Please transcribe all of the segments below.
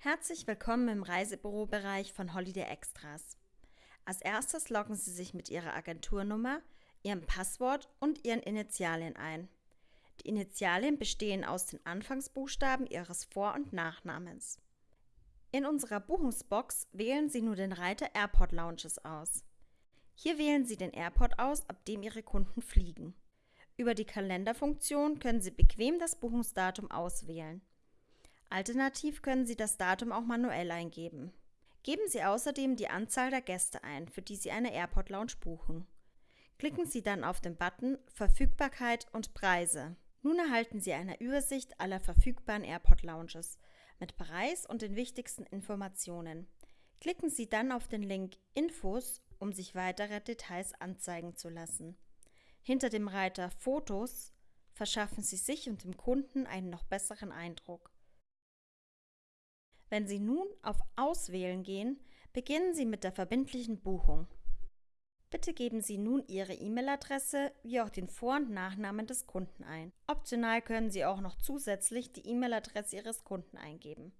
Herzlich willkommen im Reisebürobereich von Holiday Extras. Als erstes loggen Sie sich mit Ihrer Agenturnummer, Ihrem Passwort und Ihren Initialien ein. Die Initialien bestehen aus den Anfangsbuchstaben Ihres Vor- und Nachnamens. In unserer Buchungsbox wählen Sie nur den Reiter Airport Lounges aus. Hier wählen Sie den Airport aus, ab dem Ihre Kunden fliegen. Über die Kalenderfunktion können Sie bequem das Buchungsdatum auswählen. Alternativ können Sie das Datum auch manuell eingeben. Geben Sie außerdem die Anzahl der Gäste ein, für die Sie eine Airport Lounge buchen. Klicken Sie dann auf den Button Verfügbarkeit und Preise. Nun erhalten Sie eine Übersicht aller verfügbaren Airport Lounges mit Preis und den wichtigsten Informationen. Klicken Sie dann auf den Link Infos, um sich weitere Details anzeigen zu lassen. Hinter dem Reiter Fotos verschaffen Sie sich und dem Kunden einen noch besseren Eindruck. Wenn Sie nun auf Auswählen gehen, beginnen Sie mit der verbindlichen Buchung. Bitte geben Sie nun Ihre E-Mail-Adresse wie auch den Vor- und Nachnamen des Kunden ein. Optional können Sie auch noch zusätzlich die E-Mail-Adresse Ihres Kunden eingeben.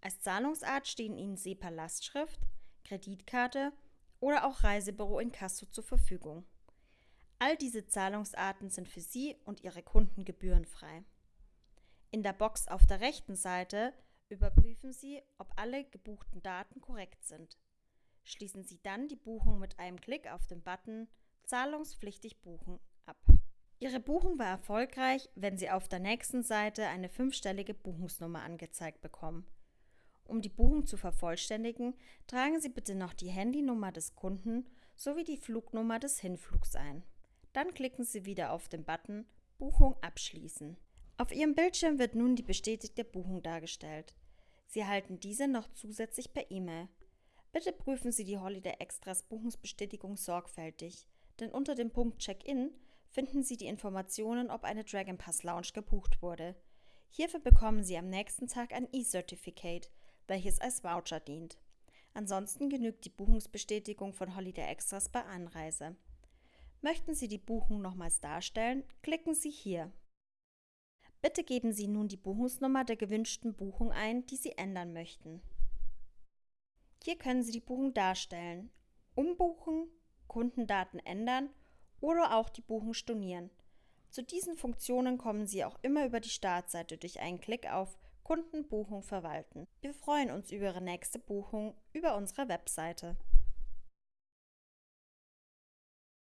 Als Zahlungsart stehen Ihnen SEPA-Lastschrift, Kreditkarte oder auch Reisebüro in Kasso zur Verfügung. All diese Zahlungsarten sind für Sie und Ihre Kunden gebührenfrei. In der Box auf der rechten Seite überprüfen Sie, ob alle gebuchten Daten korrekt sind. Schließen Sie dann die Buchung mit einem Klick auf den Button Zahlungspflichtig buchen ab. Ihre Buchung war erfolgreich, wenn Sie auf der nächsten Seite eine fünfstellige Buchungsnummer angezeigt bekommen. Um die Buchung zu vervollständigen, tragen Sie bitte noch die Handynummer des Kunden sowie die Flugnummer des Hinflugs ein. Dann klicken Sie wieder auf den Button Buchung abschließen. Auf Ihrem Bildschirm wird nun die bestätigte Buchung dargestellt. Sie erhalten diese noch zusätzlich per E-Mail. Bitte prüfen Sie die Holiday Extras Buchungsbestätigung sorgfältig, denn unter dem Punkt Check-in finden Sie die Informationen, ob eine Dragon Pass Lounge gebucht wurde. Hierfür bekommen Sie am nächsten Tag ein E-Certificate, welches als Voucher dient. Ansonsten genügt die Buchungsbestätigung von Holiday Extras bei Anreise. Möchten Sie die Buchung nochmals darstellen, klicken Sie hier. Bitte geben Sie nun die Buchungsnummer der gewünschten Buchung ein, die Sie ändern möchten. Hier können Sie die Buchung darstellen, umbuchen, Kundendaten ändern oder auch die Buchung stornieren. Zu diesen Funktionen kommen Sie auch immer über die Startseite durch einen Klick auf Kundenbuchung verwalten. Wir freuen uns über Ihre nächste Buchung über unsere Webseite.